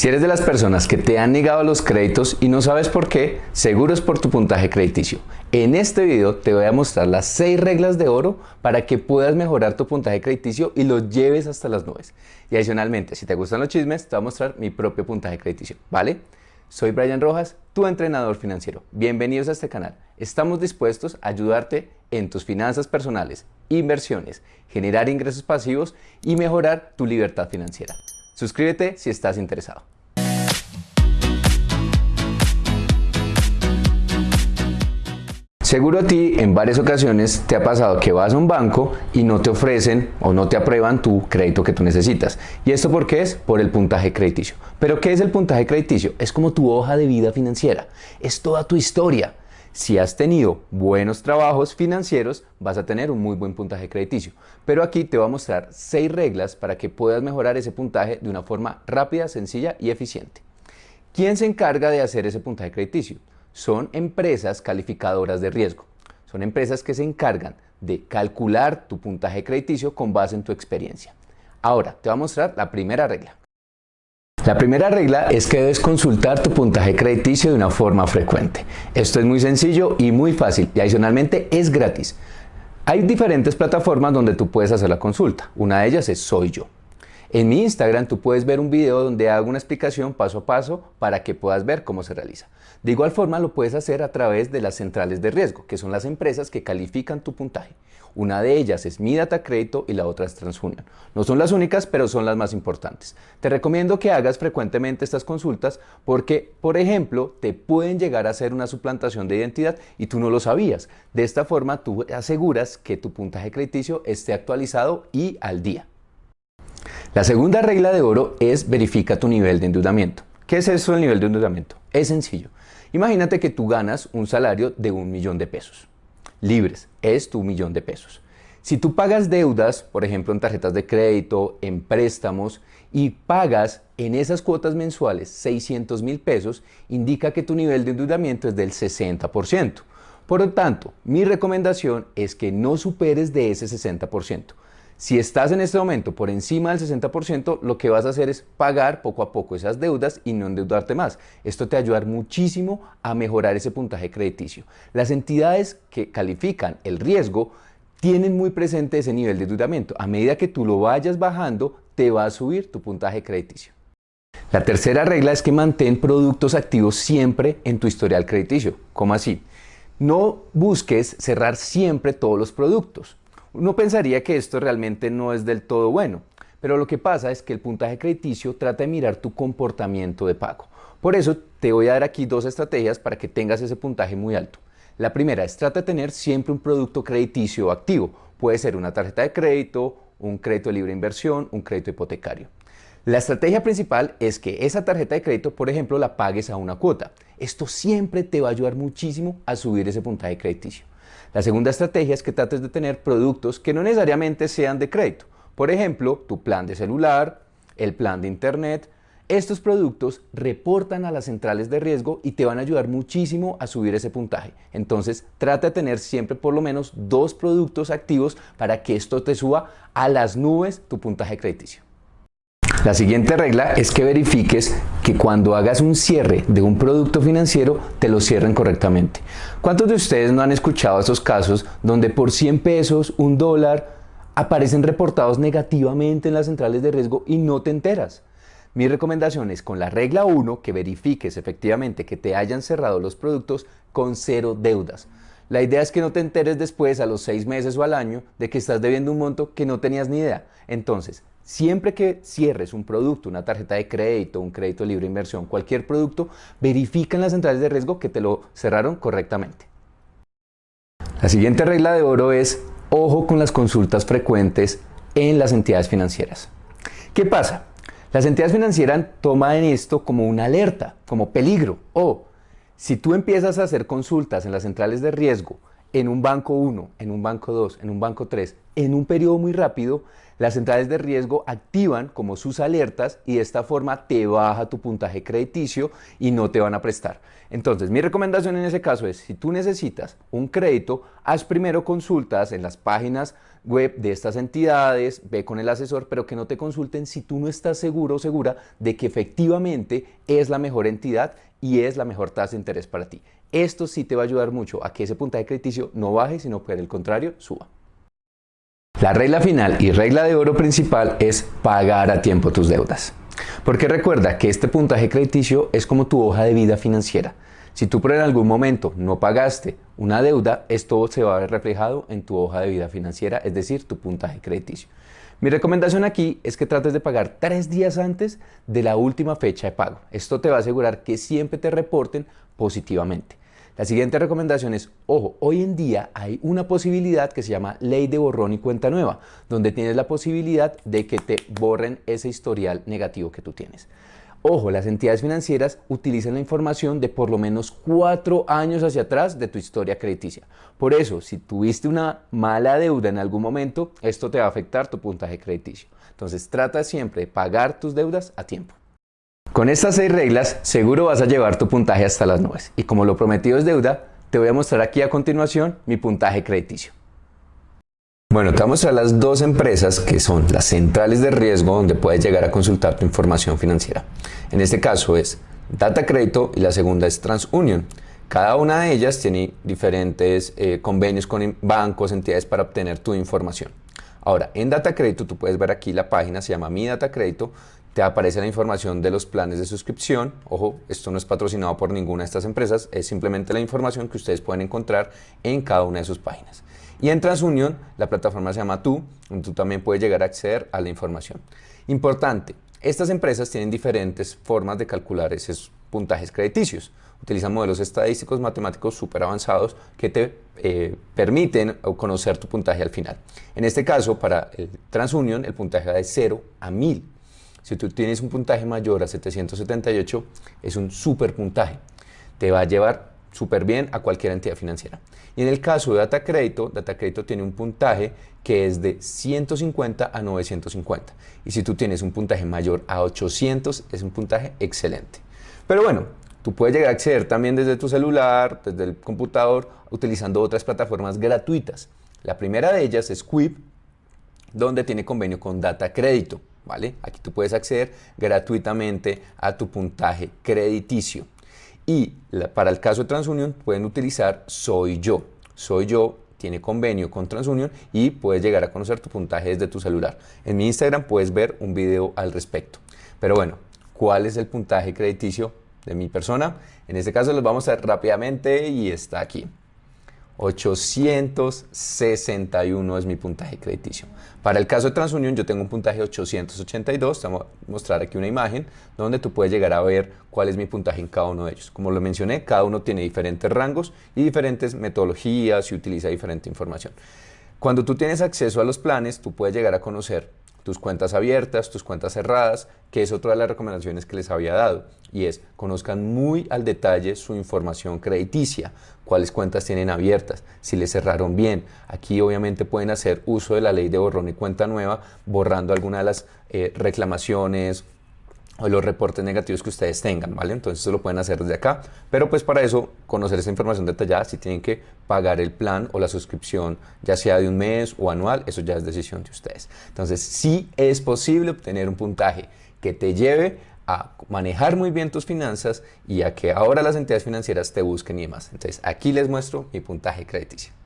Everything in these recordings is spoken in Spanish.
Si eres de las personas que te han negado los créditos y no sabes por qué, seguro es por tu puntaje crediticio. En este video te voy a mostrar las 6 reglas de oro para que puedas mejorar tu puntaje crediticio y lo lleves hasta las nubes. Y adicionalmente, si te gustan los chismes, te voy a mostrar mi propio puntaje crediticio, ¿vale? Soy Brian Rojas, tu entrenador financiero. Bienvenidos a este canal. Estamos dispuestos a ayudarte en tus finanzas personales, inversiones, generar ingresos pasivos y mejorar tu libertad financiera. Suscríbete si estás interesado. Seguro a ti en varias ocasiones te ha pasado que vas a un banco y no te ofrecen o no te aprueban tu crédito que tú necesitas. ¿Y esto por qué es? Por el puntaje crediticio. ¿Pero qué es el puntaje crediticio? Es como tu hoja de vida financiera. Es toda tu historia. Si has tenido buenos trabajos financieros, vas a tener un muy buen puntaje crediticio. Pero aquí te voy a mostrar seis reglas para que puedas mejorar ese puntaje de una forma rápida, sencilla y eficiente. ¿Quién se encarga de hacer ese puntaje crediticio? Son empresas calificadoras de riesgo. Son empresas que se encargan de calcular tu puntaje crediticio con base en tu experiencia. Ahora, te voy a mostrar la primera regla. La primera regla es que debes consultar tu puntaje crediticio de una forma frecuente. Esto es muy sencillo y muy fácil y adicionalmente es gratis. Hay diferentes plataformas donde tú puedes hacer la consulta. Una de ellas es Soy Yo. En mi Instagram tú puedes ver un video donde hago una explicación paso a paso para que puedas ver cómo se realiza. De igual forma lo puedes hacer a través de las centrales de riesgo, que son las empresas que califican tu puntaje. Una de ellas es Mi Data Crédito y la otra es TransUnion. No son las únicas, pero son las más importantes. Te recomiendo que hagas frecuentemente estas consultas porque, por ejemplo, te pueden llegar a hacer una suplantación de identidad y tú no lo sabías. De esta forma, tú aseguras que tu puntaje crediticio esté actualizado y al día. La segunda regla de oro es verifica tu nivel de endeudamiento. ¿Qué es eso del nivel de endeudamiento? Es sencillo. Imagínate que tú ganas un salario de un millón de pesos libres, es tu millón de pesos. Si tú pagas deudas, por ejemplo en tarjetas de crédito, en préstamos, y pagas en esas cuotas mensuales 600 mil pesos, indica que tu nivel de endeudamiento es del 60%. Por lo tanto, mi recomendación es que no superes de ese 60%. Si estás en este momento por encima del 60%, lo que vas a hacer es pagar poco a poco esas deudas y no endeudarte más. Esto te va a ayudar muchísimo a mejorar ese puntaje crediticio. Las entidades que califican el riesgo tienen muy presente ese nivel de endeudamiento. A medida que tú lo vayas bajando, te va a subir tu puntaje crediticio. La tercera regla es que mantén productos activos siempre en tu historial crediticio. ¿Cómo así? No busques cerrar siempre todos los productos. Uno pensaría que esto realmente no es del todo bueno, pero lo que pasa es que el puntaje crediticio trata de mirar tu comportamiento de pago. Por eso te voy a dar aquí dos estrategias para que tengas ese puntaje muy alto. La primera es trata de tener siempre un producto crediticio activo. Puede ser una tarjeta de crédito, un crédito de libre inversión, un crédito hipotecario. La estrategia principal es que esa tarjeta de crédito, por ejemplo, la pagues a una cuota. Esto siempre te va a ayudar muchísimo a subir ese puntaje crediticio. La segunda estrategia es que trates de tener productos que no necesariamente sean de crédito. Por ejemplo, tu plan de celular, el plan de internet. Estos productos reportan a las centrales de riesgo y te van a ayudar muchísimo a subir ese puntaje. Entonces, trata de tener siempre por lo menos dos productos activos para que esto te suba a las nubes tu puntaje crediticio. La siguiente regla es que verifiques que cuando hagas un cierre de un producto financiero te lo cierren correctamente. ¿Cuántos de ustedes no han escuchado esos casos donde por 100 pesos, un dólar, aparecen reportados negativamente en las centrales de riesgo y no te enteras? Mi recomendación es con la regla 1 que verifiques efectivamente que te hayan cerrado los productos con cero deudas. La idea es que no te enteres después, a los seis meses o al año, de que estás debiendo un monto que no tenías ni idea. Entonces, Siempre que cierres un producto, una tarjeta de crédito, un crédito libre de inversión, cualquier producto, verifica en las centrales de riesgo que te lo cerraron correctamente. La siguiente regla de oro es ojo con las consultas frecuentes en las entidades financieras. ¿Qué pasa? Las entidades financieras toman esto como una alerta, como peligro. O si tú empiezas a hacer consultas en las centrales de riesgo en un banco 1, en un banco 2, en un banco 3, en un periodo muy rápido, las centrales de riesgo activan como sus alertas y de esta forma te baja tu puntaje crediticio y no te van a prestar. Entonces, mi recomendación en ese caso es, si tú necesitas un crédito, haz primero consultas en las páginas web de estas entidades, ve con el asesor, pero que no te consulten si tú no estás seguro o segura de que efectivamente es la mejor entidad y es la mejor tasa de interés para ti. Esto sí te va a ayudar mucho a que ese puntaje crediticio no baje, sino que al contrario suba. La regla final y regla de oro principal es pagar a tiempo tus deudas. Porque recuerda que este puntaje crediticio es como tu hoja de vida financiera. Si tú por en algún momento no pagaste una deuda, esto se va a ver reflejado en tu hoja de vida financiera, es decir, tu puntaje crediticio. Mi recomendación aquí es que trates de pagar tres días antes de la última fecha de pago. Esto te va a asegurar que siempre te reporten positivamente. La siguiente recomendación es, ojo, hoy en día hay una posibilidad que se llama ley de borrón y cuenta nueva, donde tienes la posibilidad de que te borren ese historial negativo que tú tienes. Ojo, las entidades financieras utilizan la información de por lo menos cuatro años hacia atrás de tu historia crediticia. Por eso, si tuviste una mala deuda en algún momento, esto te va a afectar tu puntaje crediticio. Entonces, trata siempre de pagar tus deudas a tiempo. Con estas seis reglas seguro vas a llevar tu puntaje hasta las nubes y como lo prometido es deuda, te voy a mostrar aquí a continuación mi puntaje crediticio. Bueno, te voy a las dos empresas que son las centrales de riesgo donde puedes llegar a consultar tu información financiera. En este caso es Data Crédito y la segunda es TransUnion. Cada una de ellas tiene diferentes eh, convenios con bancos, entidades para obtener tu información. Ahora, en Data Crédito tú puedes ver aquí la página, se llama Mi Data Crédito, te aparece la información de los planes de suscripción. Ojo, esto no es patrocinado por ninguna de estas empresas, es simplemente la información que ustedes pueden encontrar en cada una de sus páginas. Y en TransUnion, la plataforma se llama Tú, donde tú también puedes llegar a acceder a la información. Importante, estas empresas tienen diferentes formas de calcular esos puntajes crediticios. Utilizan modelos estadísticos matemáticos súper avanzados que te eh, permiten conocer tu puntaje al final. En este caso, para el TransUnion, el puntaje va de 0 a 1000. Si tú tienes un puntaje mayor a 778, es un super puntaje. Te va a llevar súper bien a cualquier entidad financiera. Y en el caso de Data Crédito, Data Crédito tiene un puntaje que es de 150 a 950. Y si tú tienes un puntaje mayor a 800, es un puntaje excelente. Pero bueno, tú puedes llegar a acceder también desde tu celular, desde el computador, utilizando otras plataformas gratuitas. La primera de ellas es Quip, donde tiene convenio con Data Crédito. ¿Vale? Aquí tú puedes acceder gratuitamente a tu puntaje crediticio. Y para el caso de TransUnion pueden utilizar Soy Yo. Soy Yo tiene convenio con TransUnion y puedes llegar a conocer tu puntaje desde tu celular. En mi Instagram puedes ver un video al respecto. Pero bueno, ¿cuál es el puntaje crediticio de mi persona? En este caso los vamos a ver rápidamente y está aquí. 861 es mi puntaje crediticio. Para el caso de TransUnion yo tengo un puntaje 882, te voy a mostrar aquí una imagen donde tú puedes llegar a ver cuál es mi puntaje en cada uno de ellos. Como lo mencioné, cada uno tiene diferentes rangos y diferentes metodologías y utiliza diferente información. Cuando tú tienes acceso a los planes, tú puedes llegar a conocer tus cuentas abiertas, tus cuentas cerradas, que es otra de las recomendaciones que les había dado, y es conozcan muy al detalle su información crediticia, cuáles cuentas tienen abiertas, si les cerraron bien. Aquí obviamente pueden hacer uso de la ley de borrón y cuenta nueva, borrando alguna de las eh, reclamaciones o los reportes negativos que ustedes tengan, ¿vale? Entonces eso lo pueden hacer desde acá, pero pues para eso, conocer esa información detallada, si tienen que pagar el plan o la suscripción, ya sea de un mes o anual, eso ya es decisión de ustedes. Entonces sí es posible obtener un puntaje que te lleve a manejar muy bien tus finanzas y a que ahora las entidades financieras te busquen y demás. Entonces aquí les muestro mi puntaje crediticio.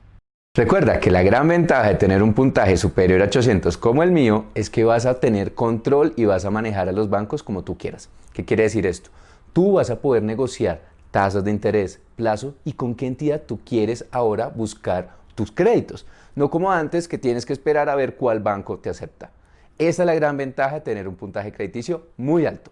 Recuerda que la gran ventaja de tener un puntaje superior a 800 como el mío es que vas a tener control y vas a manejar a los bancos como tú quieras. ¿Qué quiere decir esto? Tú vas a poder negociar tasas de interés, plazo y con qué entidad tú quieres ahora buscar tus créditos. No como antes que tienes que esperar a ver cuál banco te acepta. Esa es la gran ventaja de tener un puntaje crediticio muy alto.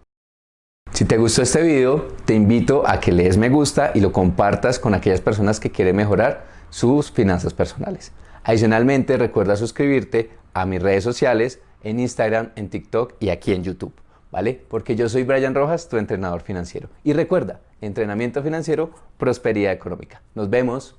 Si te gustó este video, te invito a que le des me gusta y lo compartas con aquellas personas que quieren mejorar sus finanzas personales. Adicionalmente, recuerda suscribirte a mis redes sociales en Instagram, en TikTok y aquí en YouTube, ¿vale? Porque yo soy Brian Rojas, tu entrenador financiero. Y recuerda, entrenamiento financiero, prosperidad económica. Nos vemos.